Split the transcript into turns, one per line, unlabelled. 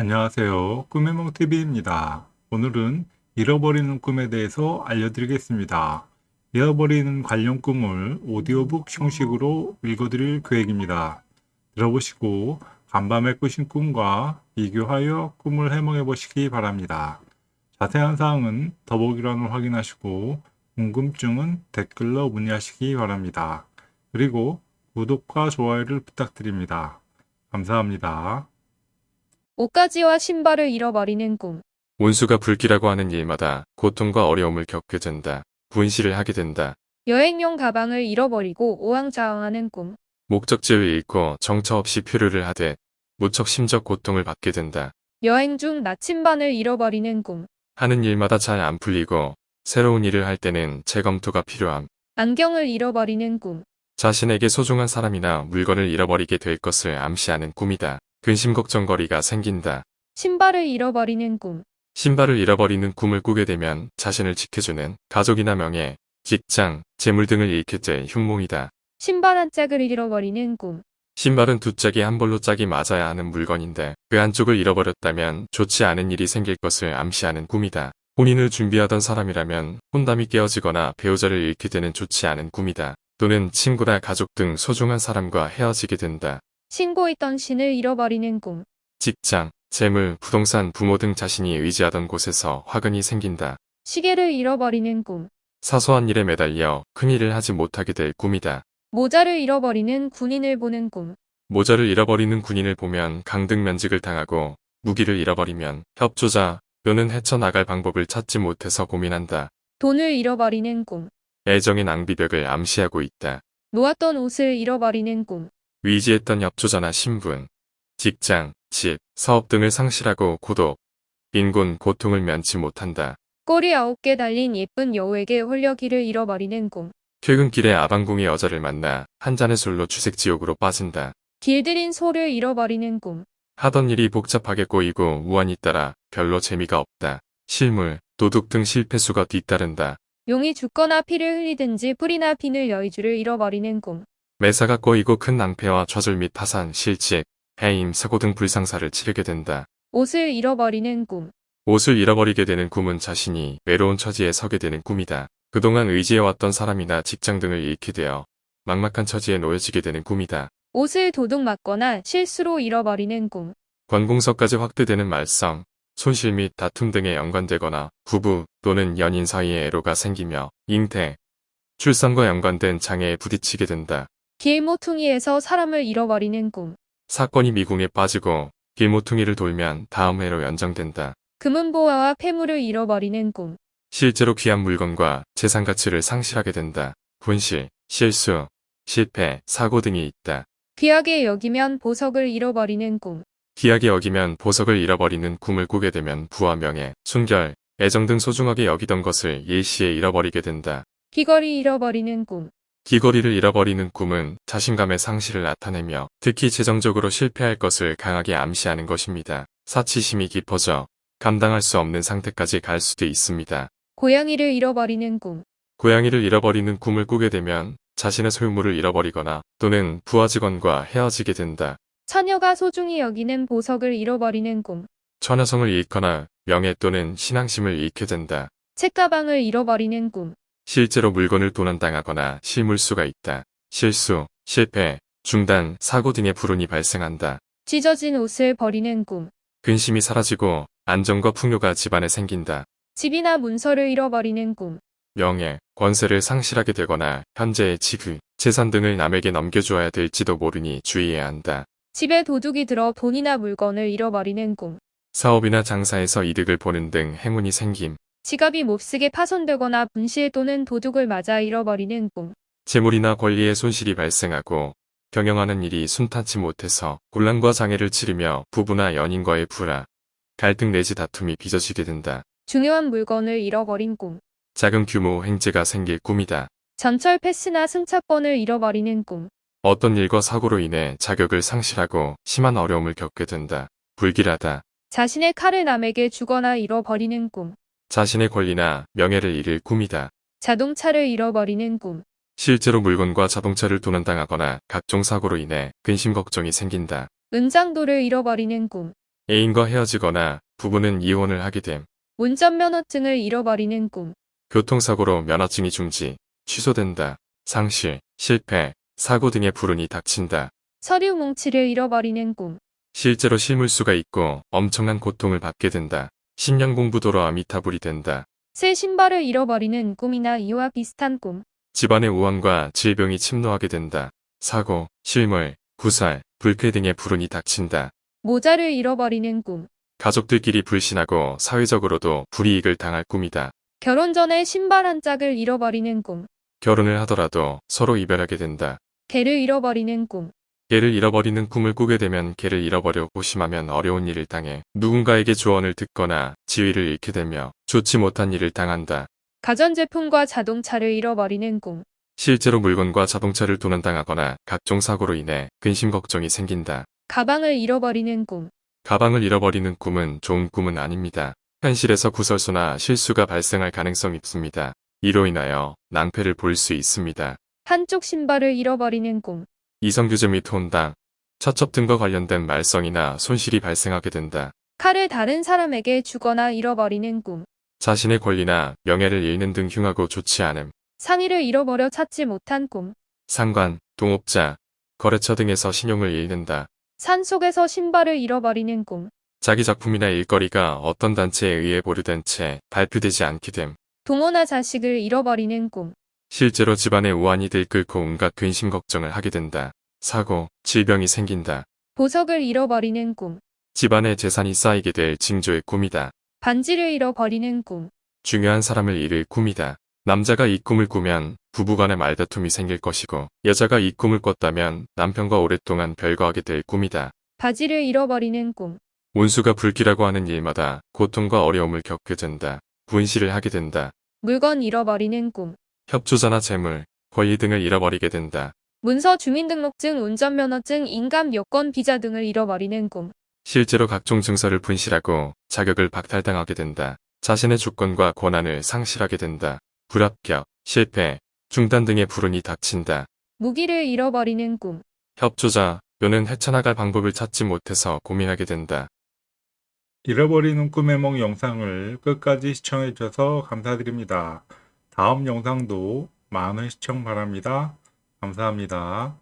안녕하세요. 꿈의 몽TV입니다. 오늘은 잃어버리는 꿈에 대해서 알려드리겠습니다. 잃어버리는 관련 꿈을 오디오북 형식으로 읽어드릴 계획입니다. 들어보시고 간밤에 꾸신 꿈과 비교하여 꿈을 해몽해 보시기 바랍니다. 자세한 사항은 더보기란을 확인하시고 궁금증은 댓글로 문의하시기 바랍니다. 그리고 구독과 좋아요를 부탁드립니다. 감사합니다.
옷가지와 신발을 잃어버리는 꿈.
온수가 불길하고 하는 일마다 고통과 어려움을 겪게 된다. 분실을 하게 된다.
여행용 가방을 잃어버리고 오왕좌왕하는 꿈.
목적지를 잃고 정처 없이 표류를 하되 무척 심적 고통을 받게 된다.
여행 중 나침반을 잃어버리는 꿈.
하는 일마다 잘 안 풀리고 새로운 일을 할 때는 재검토가 필요함.
안경을 잃어버리는 꿈.
자신에게 소중한 사람이나 물건을 잃어버리게 될 것을 암시하는 꿈이다. 근심 걱정거리가 생긴다.
신발을 잃어버리는 꿈.
신발을 잃어버리는 꿈을 꾸게 되면 자신을 지켜주는 가족이나 명예, 직장, 재물 등을 잃게 될 흉몽이다.
신발 한 짝을 잃어버리는 꿈.
신발은 두 짝이 한 벌로 짝이 맞아야 하는 물건인데 그 한쪽을 잃어버렸다면 좋지 않은 일이 생길 것을 암시하는 꿈이다. 혼인을 준비하던 사람이라면 혼담이 깨어지거나 배우자를 잃게 되는 좋지 않은 꿈이다. 또는 친구나 가족 등 소중한 사람과 헤어지게 된다.
신고있던 신을 잃어버리는 꿈.
직장, 재물, 부동산, 부모 등 자신이 의지하던 곳에서 화근이 생긴다.
시계를 잃어버리는 꿈.
사소한 일에 매달려 큰 일을 하지 못하게 될 꿈이다.
모자를 잃어버리는 군인을 보는 꿈.
모자를 잃어버리는 군인을 보면 강등 면직을 당하고 무기를 잃어버리면 협조자 또는 헤쳐나갈 방법을 찾지 못해서 고민한다.
돈을 잃어버리는 꿈.
애정의 낭비벽을 암시하고 있다.
놓았던 옷을 잃어버리는 꿈.
위지했던 협조자나 신분, 직장, 집, 사업 등을 상실하고 고독, 빈곤, 고통을 면치 못한다.
꼬리 아홉 개 달린 예쁜 여우에게 홀려 길을 잃어버리는 꿈.
퇴근길에 아방궁의 여자를 만나 한 잔의 술로 주색지옥으로 빠진다.
길들인 소를 잃어버리는 꿈.
하던 일이 복잡하게 꼬이고 우환이 따라 별로 재미가 없다. 실물, 도둑 등 실패수가 뒤따른다.
용이 죽거나 피를 흘리든지 풀이나 비늘 여의주를 잃어버리는 꿈.
매사가 꼬이고 큰 낭패와 좌절 및 파산, 실직, 해임, 사고 등 불상사를 치르게 된다.
옷을 잃어버리는 꿈.
옷을 잃어버리게 되는 꿈은 자신이 외로운 처지에 서게 되는 꿈이다. 그동안 의지해왔던 사람이나 직장 등을 잃게 되어 막막한 처지에 놓여지게 되는 꿈이다.
옷을 도둑 맞거나 실수로 잃어버리는 꿈.
관공서까지 확대되는 말썽, 손실 및 다툼 등에 연관되거나 부부 또는 연인 사이에 애로가 생기며 잉태, 출산과 연관된 장애에 부딪히게 된다.
길모퉁이에서 사람을 잃어버리는 꿈.
사건이 미궁에 빠지고 길모퉁이를 돌면 다음 해로 연장된다.
금은보화와 폐물을 잃어버리는 꿈.
실제로 귀한 물건과 재산 가치를 상실하게 된다. 분실, 실수, 실패, 사고 등이 있다.
귀하게 여기면 보석을 잃어버리는 꿈.
귀하게 여기면 보석을 잃어버리는 꿈을 꾸게 되면 부와 명예, 순결, 애정 등 소중하게 여기던 것을 일시에 잃어버리게 된다.
귀걸이 잃어버리는 꿈.
귀걸이를 잃어버리는 꿈은 자신감의 상실을 나타내며 특히 재정적으로 실패할 것을 강하게 암시하는 것입니다. 사치심이 깊어져 감당할 수 없는 상태까지 갈 수도 있습니다.
고양이를 잃어버리는 꿈.
고양이를 잃어버리는 꿈을 꾸게 되면 자신의 소유물을 잃어버리거나 또는 부하 직원과 헤어지게 된다.
처녀가 소중히 여기는 보석을 잃어버리는 꿈.
처녀성을 잃거나 명예 또는 신앙심을 잃게 된다.
책가방을 잃어버리는 꿈.
실제로 물건을 도난당하거나 실물수가 있다. 실수, 실패, 중단, 사고 등의 불운이 발생한다.
찢어진 옷을 버리는 꿈.
근심이 사라지고 안정과 풍요가 집안에 생긴다.
집이나 문서를 잃어버리는 꿈.
명예, 권세를 상실하게 되거나 현재의 지위, 재산 등을 남에게 넘겨주어야 될지도 모르니 주의해야 한다.
집에 도둑이 들어 돈이나 물건을 잃어버리는 꿈.
사업이나 장사에서 이득을 보는 등 행운이 생김.
지갑이 몹쓰게 파손되거나 분실 또는 도둑을 맞아 잃어버리는 꿈.
재물이나 권리의 손실이 발생하고 경영하는 일이 순탄치 못해서 곤란과 장애를 치르며 부부나 연인과의 불화, 갈등 내지 다툼이 빚어지게 된다.
중요한 물건을 잃어버린 꿈.
작은 규모 행제가 생길 꿈이다.
전철 패스나 승차권을 잃어버리는 꿈.
어떤 일과 사고로 인해 자격을 상실하고 심한 어려움을 겪게 된다. 불길하다.
자신의 칼을 남에게 주거나 잃어버리는 꿈.
자신의 권리나 명예를 잃을 꿈이다.
자동차를 잃어버리는 꿈.
실제로 물건과 자동차를 도난당하거나 각종 사고로 인해 근심 걱정이 생긴다.
은장도를 잃어버리는 꿈.
애인과 헤어지거나 부부는 이혼을 하게 됨.
운전면허증을 잃어버리는 꿈.
교통사고로 면허증이 중지, 취소된다. 상실, 실패, 사고 등의 불운이 닥친다.
서류 뭉치를 잃어버리는 꿈.
실제로 실물수가 있고 엄청난 고통을 받게 된다. 신년 공부도로 아미타불이 된다.
새 신발을 잃어버리는 꿈이나 이와 비슷한 꿈.
집안의 우환과 질병이 침노하게 된다. 사고, 실물, 구살, 불쾌 등의 불운이 닥친다.
모자를 잃어버리는 꿈.
가족들끼리 불신하고 사회적으로도 불이익을 당할 꿈이다.
결혼 전에 신발 한 짝을 잃어버리는 꿈.
결혼을 하더라도 서로 이별하게 된다.
개를 잃어버리는 꿈.
개를 잃어버리는 꿈을 꾸게 되면 개를 잃어버려 고심하면 어려운 일을 당해 누군가에게 조언을 듣거나 지위를 잃게 되며 좋지 못한 일을 당한다.
가전제품과 자동차를 잃어버리는 꿈.
실제로 물건과 자동차를 도난당하거나 각종 사고로 인해 근심 걱정이 생긴다.
가방을 잃어버리는 꿈.
가방을 잃어버리는 꿈은 좋은 꿈은 아닙니다. 현실에서 구설수나 실수가 발생할 가능성이 있습니다. 이로 인하여 낭패를 볼 수 있습니다.
한쪽 신발을 잃어버리는 꿈.
이성규제 및 혼당, 차첩 등과 관련된 말썽이나 손실이 발생하게 된다.
칼을 다른 사람에게 주거나 잃어버리는 꿈.
자신의 권리나 명예를 잃는 등 흉하고 좋지 않음.
상의를 잃어버려 찾지 못한 꿈.
상관, 동업자, 거래처 등에서 신용을 잃는다.
산 속에서 신발을 잃어버리는 꿈.
자기 작품이나 일거리가 어떤 단체에 의해 보류된 채 발표되지 않게 됨.
동호나 자식을 잃어버리는 꿈.
실제로 집안에 우환이 들끓고 온갖 근심 걱정을 하게 된다. 사고, 질병이 생긴다.
보석을 잃어버리는 꿈.
집안에 재산이 쌓이게 될 징조의 꿈이다.
반지를 잃어버리는 꿈.
중요한 사람을 잃을 꿈이다. 남자가 이 꿈을 꾸면 부부간의 말다툼이 생길 것이고 여자가 이 꿈을 꿨다면 남편과 오랫동안 별거하게 될 꿈이다.
바지를 잃어버리는 꿈.
운수가 불길하고 하는 일마다 고통과 어려움을 겪게 된다. 분실을 하게 된다.
물건 잃어버리는 꿈.
협조자나 재물, 권리 등을 잃어버리게 된다.
문서 주민등록증, 운전면허증, 인감 여권, 비자 등을 잃어버리는 꿈.
실제로 각종 증서를 분실하고 자격을 박탈당하게 된다. 자신의 주권과 권한을 상실하게 된다. 불합격, 실패, 중단 등의 불운이 닥친다.
무기를 잃어버리는 꿈.
협조자, 또는 헤쳐나갈 방법을 찾지 못해서 고민하게 된다.
잃어버리는 꿈의梦 영상을 끝까지 시청해 주셔서 감사드립니다. 다음 영상도 많은 시청 바랍니다. 감사합니다.